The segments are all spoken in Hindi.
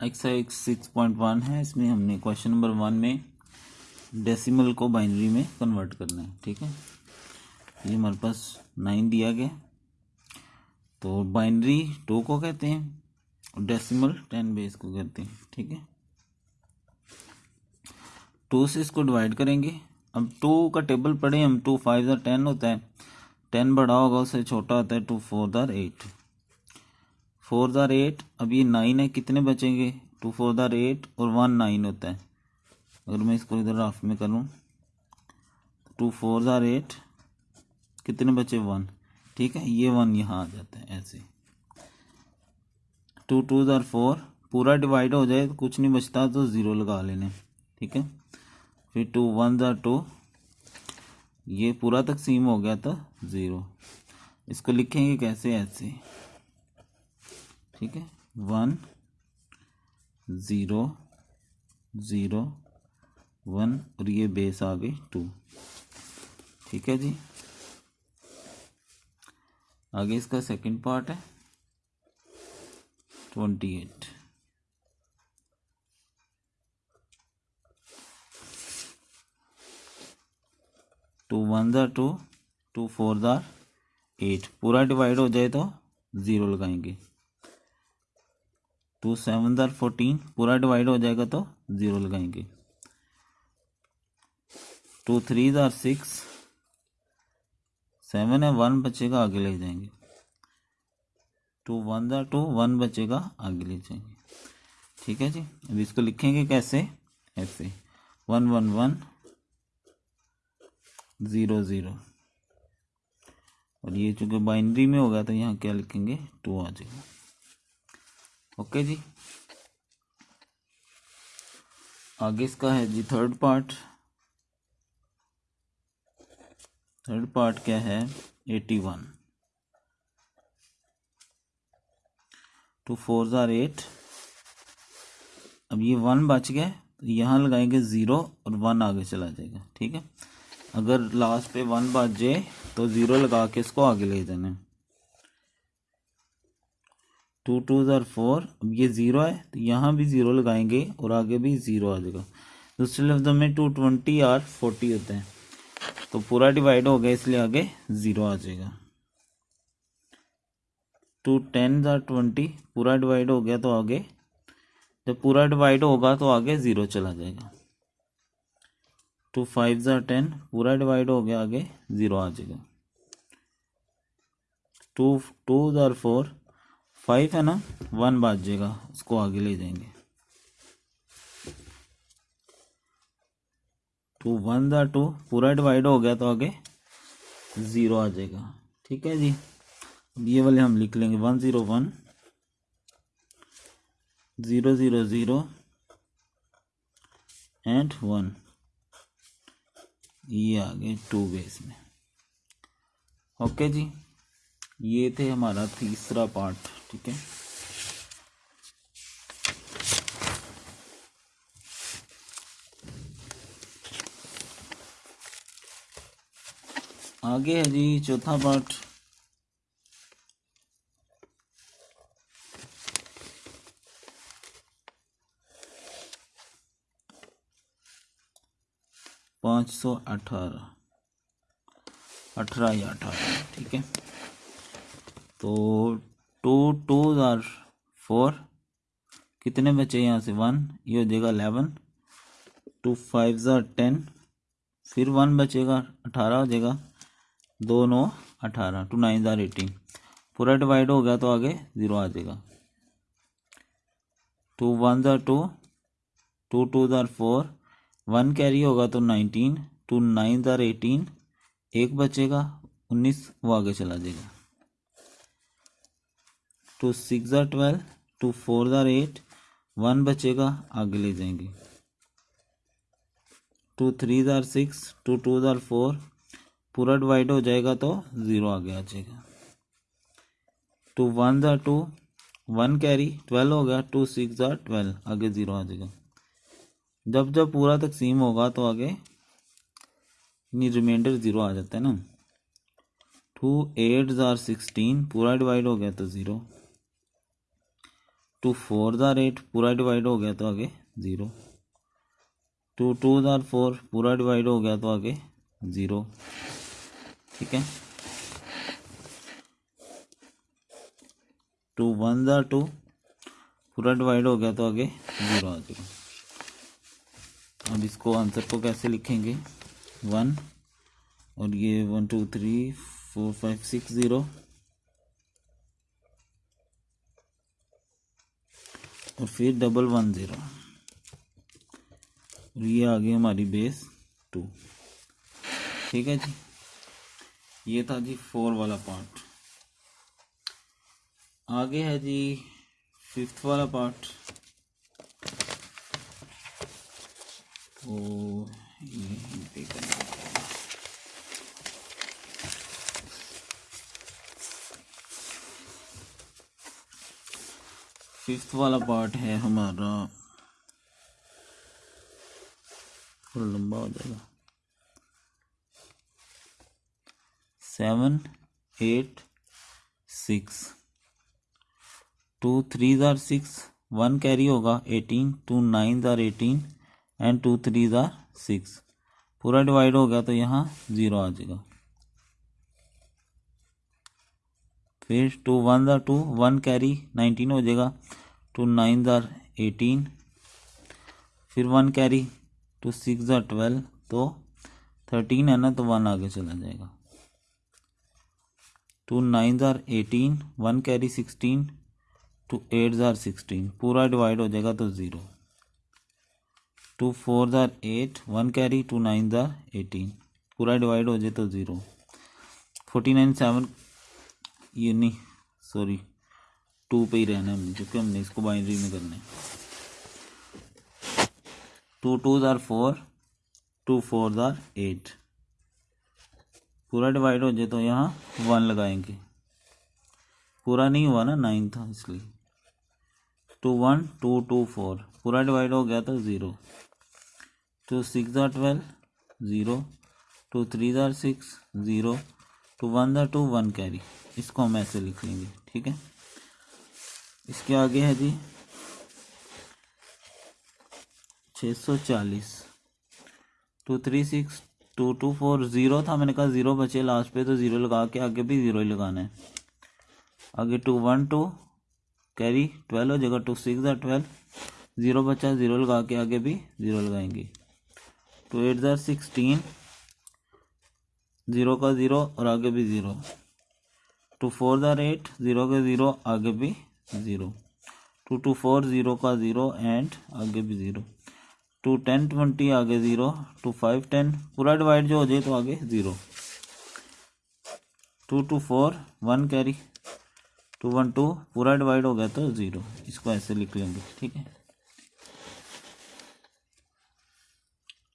एक्सरसाइज सिक्स पॉइंट वन है, इसमें हमने क्वेश्चन नंबर वन में डेसिमल को बाइनरी में कन्वर्ट करना है, ठीक है? ये हमारे पास नाइन दिया गया। तो बाइनरी टू को कहते हैं और डेसिमल टेन बेस को कहते हैं, ठीक है? टू से इसको डिवाइड करेंगे। अब टू का टेबल पढ़े, हम टू फाइव ज़ार टेन होता है। टेन बड़ा होगा, उससे छोटा होता है two four are eight four are eight अब ये नाइन है, कितने बचेंगे? टू फोर ज़ार एट और वन नाइन होता है। अगर मैं इसको इधर हाफ़ में करूँ टू फोर ज़ार एट कितने बचे? वन। ठीक है, ये वन यहाँ आ जाता है, ऐसे। टू टू ज़ार फोर, पूरा डिवाइड हो जाए तो कुछ नहीं बचता तो ज़ीरो लगा लेने। ठीक है? फिर टू वन ज़ार टू, ये पूरा तकसीम हो गया तो ज़ीरो। इसको लिखेंगे कैसे? ऐसे। ठीक है? वन ज़ीरो ज़ीरो वन और ये बेस आ गई टू ठीक है जी? आगे इसका सेकंड पार्ट है. Twenty eight two one are two two four are eight पूरा डिवाइड हो जाए तो ज़ीरो लगाएँगे. टू सेवन ज़ार फोर्टीन, पूरा डिवाइड हो जाएगा तो ज़ीरो लगाएँगे। Two three are six, seven है, वन बचेगा, आगे ले जाएँगे। Two one are two, one बचेगा, आगे ले जाएँगे। ठीक है जी? अब इसको लिखेंगे कैसे? ऐसे। One one one zero zero और ये चूँकि बाइनरी में होगा तो यहाँ क्या लिखेंगे? टू आ जाएगा। ओके जी। आगे इसका है जी थर्ड पार्ट थर्ड पार्ट क्या है? Eighty one two four are eight अब ये वन बच गया तो यहाँ लगाएँगे ज़ीरो और वन आगे चला जाएगा, ठीक है? अगर लास्ट पे वन बच जाए तो ज़ीरो लगा के इसको आगे ले जाना टू टू ज़ार फोर, अब ये ज़ीरो है तो यहाँ भी ज़ीरो लगाएँगे और आगे भी ज़ीरो आ जाएगा। दूसरे लफ्ज़ों में टू ट्वेंटी आर फोर्टी होते हैं तो पूरा डिवाइड हो गया, इसलिए आगे ज़ीरो आ जाएगा। टू टेन ज़ार ट्वेंटी, पूरा डिवाइड हो गया तो आगे, जब पूरा डिवाइड होगा तो आगे ज़ीरो चला जाएगा। टू फाइव ज़ार टेन, पूरा डिवाइड हो गया, आगे ज़ीरो आ जाएगा। Two two are four five है ना? वन बाज जाएगा उसको आगे ले जाएँगे। टू वन ज़ार टू पूरा डिवाइड हो गया तो आगे ज़ीरो आ जाएगा। ठीक है जी? ये वाले हम लिख लेंगे। One zero one zero zero zero and one ये आ गए टू बेस में। ओके जी? ये थे हमारा तीसरा पार्ट ठीक है। आगे है जी चौथा पार्ट पाँच सौ अठारह। अठारह या अठारह, ठीक है। तो टू टू ज़ार फोर। कितने बचे यहाँ से? वन ये हो जाएगा eleven two five are ten फिर वन बचेगा, अठारह हो जाएगा दो, नौ, अठारह। टू नाइन ज़ार एटीन पूरा डिवाइड हो गया तो आगे ज़ीरो आ जाएगा। Two one are two two two are four one carry होगा तो nineteen two nine are eighteen एक बचेगा, उन्नीस वो आगे चला जाएगा। Two six are twelve, two four are eight, one बचेगा, आगे ले जाएँगे। Two three are six, two two are four, पूरा डिवाइड हो जाएगा तो ज़ीरो आगे आ जाएगा। Two one are two, one carry, twelve हो गया, टू सिक्स ज़ार ट्वेल्व, आगे ज़ीरो आ जाएगा। जब जब पूरा तकसीम होगा तो आगे नहीं रिमाइंडर ज़ीरो आ जाता है ना। टू एट ज़ार सिक्सटीन, पूरा डिवाइड हो गया तो zero. Two four are eight पूरा डिवाइड हो गया तो आगे zero. Two two are four पूरा डिवाइड हो गया तो आगे ज़ीरो। ठीक है? टू वन ज़ार टू पूरा डिवाइड हो गया तो आगे ज़ीरो आ जाएगा अब इसको आंसर को कैसे लिखेंगे? वन और ये one, two, three, four, five, six, zero. और फिर डबल वन ज़ीरो और ये आ गई हमारी बेस टू ठीक है जी? ये था जी फोर वाला पार्ट आगे है जी फिफ्थ वाला पार्ट तो ये फिफ्थ वाला पार्ट है हमारा। थोड़ा लंबा हो जाएगा। Seven eight six two three are six one carry होगा eighteen two nine are eighteen and two three are six पूरा डिवाइड हो गया तो यहाँ ज़ीरो आ जाएगा। फिर two one are two one carry nineteen हो जाएगा टू नाइन ज़ार एटीन फिर one carry two six are twelve तो थर्टीन है ना तो वन आगे चला जाएगा। Two nine are eighteen one carry sixteen two eight are sixteen पूरा डिवाइड हो जाएगा तो zero two four are eight one carry two nine are eighteen पूरा डिवाइड हो जाए तो ज़ीरो फोर्टी नाइन सेवन ये नहीं सॉरी टू पे ही रहना है क्योंकि हमने इसको बाइनरी में करना है। Two two are four two four are eight पूरा डिवाइड हो जाए तो यहाँ वन लगाएँगे। पूरा नहीं हुआ ना नाइन था इसलिए। Two one two two four पूरा डिवाइड हो गया तो zero two six are twelve zero two three are six zero two one are two one carry. इसको हम ऐसे लिख लेंगे, ठीक है? इसके आगे है जी छः सौ चालीस। Two three six two two four zero था, मैंने कहा ज़ीरो बचे लास्ट पे तो ज़ीरो लगा के आगे भी ज़ीरो ही लगाना है। आगे two one two carry twelve हो जाएगा, two six are twelve. Zero बचा, ज़ीरो लगा के आगे भी ज़ीरो लगाएँगे। Two eight are sixteen zero का ज़ीरो और आगे भी zero. Two four are eight zero का ज़ीरो, आगे भी zero. Two two four, zero का ज़ीरो एंड आगे भी ज़ीरो। टू टेन ट्वेंटी, आगे ज़ीरो। टू फाइव टेन, पूरा डिवाइड जो हो जाए तो आगे zero. Two two four, one carry. Two one two, पूरा डिवाइड हो गया तो ज़ीरो। इसको ऐसे लिख लेंगे, ठीक है?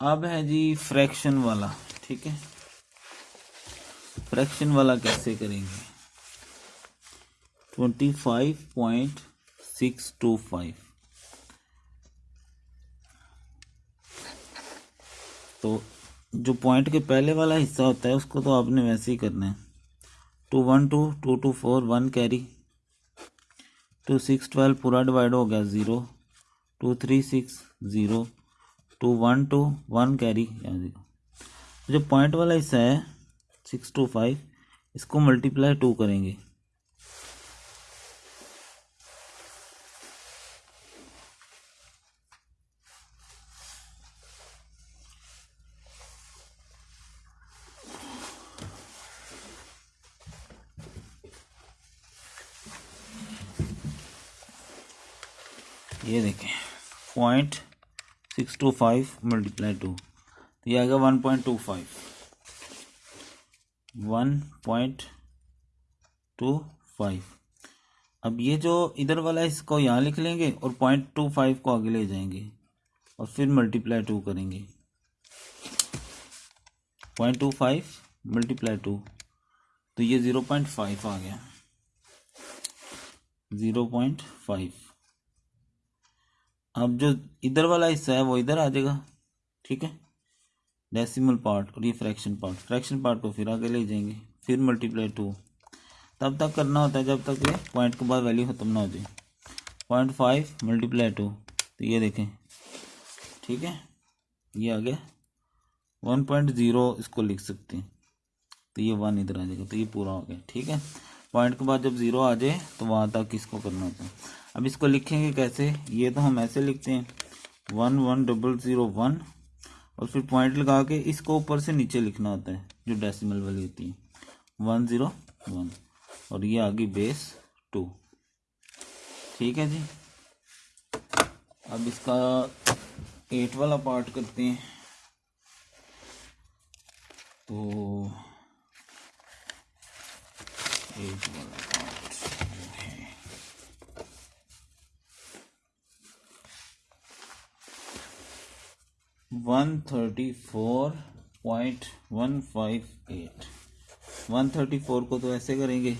अब है जी फ्रैक्शन वाला, ठीक है? फ्रैक्शन वाला कैसे करेंगे? Twenty five point six two five तो जो पॉइंट के पहले वाला हिस्सा होता है, उसको तो आपने वैसे ही करना है। Two one two two two four, one carry. Two six twelve पूरा डिवाइड हो गया zero. Two three six, zero. Two one two, one carry zero. जो पॉइंट वाला हिस्सा है सिक्स टू फाइव, इसको मल्टीप्लाई टू करेंगे। ये देखें point six two five multiply two तो ये आएगा one point two five one point two five अब ये जो इधर वाला है, इसको यहाँ लिख लेंगे और पॉइंट टू फाइव को आगे ले जाएँगे और फिर मल्टीप्लाई टू करेंगे। Point two five multiply two तो ये ज़ीरो पॉइंट फाइव आ गया। ज़ीरो पॉइंट फाइव अब जो इधर वाला हिस्सा है, वो इधर आ जाएगा, ठीक है? डेसिमल पार्ट और ये फ्रैक्शन पार्ट फ्रैक्शन पार्ट को फिर आगे ले जाएँगे, फिर मल्टीप्लाई टू तब तक करना होता है जब तक ये पॉइंट के बाद वैल्यू ख़त्म ना हो जाए। पॉइंट फाइव मल्टीप्लाई टू तो ये देखें, ठीक है? ये आ गया वन पॉइंट ज़ीरो इसको लिख सकते हैं। तो ये वन इधर आ जाएगा तो ये पूरा हो गया, ठीक है? पॉइंट के बाद जब ज़ीरो आ जाए तो वहाँ तक इसको करना होता है। अब इसको लिखेंगे कैसे? ये तो हम ऐसे लिखते हैं। One one double zero one और फिर पॉइंट लगा के इसको ऊपर से नीचे लिखना होता है, जो डेसिमल वाली होती है। वन ज़ीरो वन और ये आ गई बेस टू ठीक है जी? अब इसका एट वाला पार्ट करते हैं। तो एट वाला। One thirty four point one five eight one thirty four को तो ऐसे करेंगे।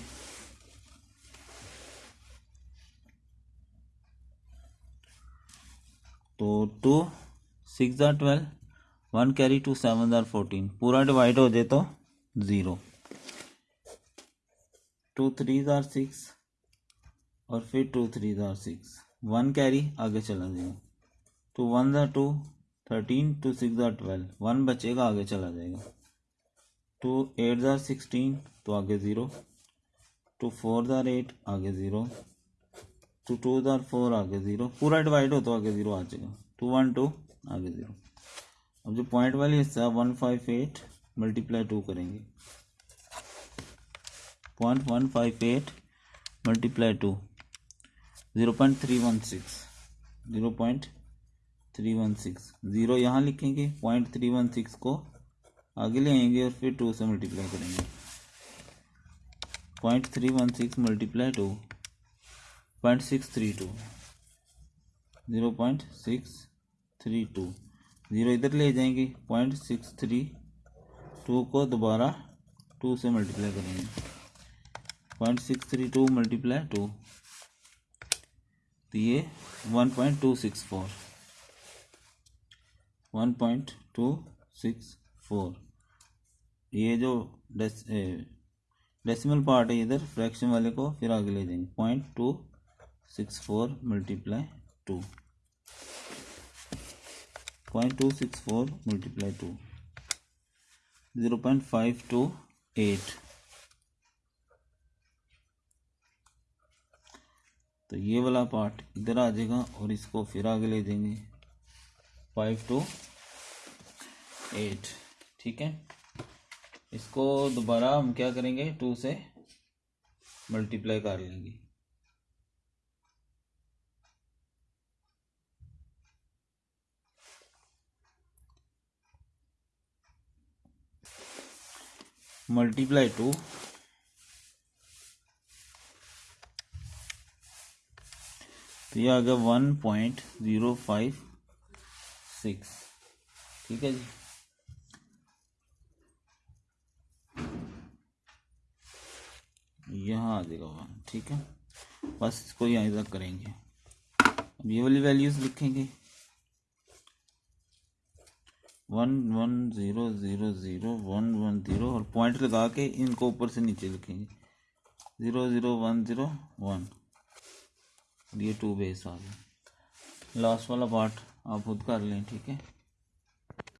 तो two six are twelve one carry two seven are fourteen पूरा डिवाइड हो जाए तो zero two three are six और फिर two three are six one carry आगे चला जाएगा two one are two thirteen two six are twelve one बचेगा, आगे चला जाएगा। टू एट ज़ार सिक्सटीन तो आगे ज़ीरो टू फोर ज़ार एट आगे ज़ीरो टू टू ज़ार फोर आगे ज़ीरो पूरा डिवाइड हो तो आगे ज़ीरो आ जाएगा। टू वन टू आगे ज़ीरो अब जो पॉइंट वाली हिस्सा one five eight multiply two करेंगे। Point one five eight multiply two zero point three one six zero point three one six. Zero यहाँ लिखेंगे, पॉइंट थ्री वन सिक्स को आगे ले आएँगे और फिर टू से मल्टीप्लाई करेंगे। Point three one six multiply two, point six three two, zero point six three two. Zero इधर ले जाएँगे, पॉइंट सिक्स थ्री टू को दोबारा टू से मल्टीप्लाई करेंगे। Point six three two multiply two तो ये one point two six four. One point two six four ये जो डेस डेसिमल पार्ट है इधर फ्रैक्शन वाले को फिर आगे ले जाएँगे point two six four multiply two point two six four multiply two zero point five two eight तो ये वाला पार्ट इधर आ जाएगा और इसको फिर आगे ले देंगे। फाइव टू एट, ठीक है? इसको दोबारा हम क्या करेंगे? टू से मल्टीप्लाई कर लेंगे। मल्टीप्लाई टू तो ये आ गया one point zero five six ठीक है जी? यहाँ आ जाएगा वन ठीक है? बस इसको यहाँ तक करेंगे। अब ये वाली वैल्यूज़ लिखेंगे। One one zero zero zero one one zero और पॉइंट लगा के इनको ऊपर से नीचे लिखेंगे। Zero zero one zero one ये टू बेस आ गया। लास्ट वाला पार्ट आप खुद कर लें ठीक है?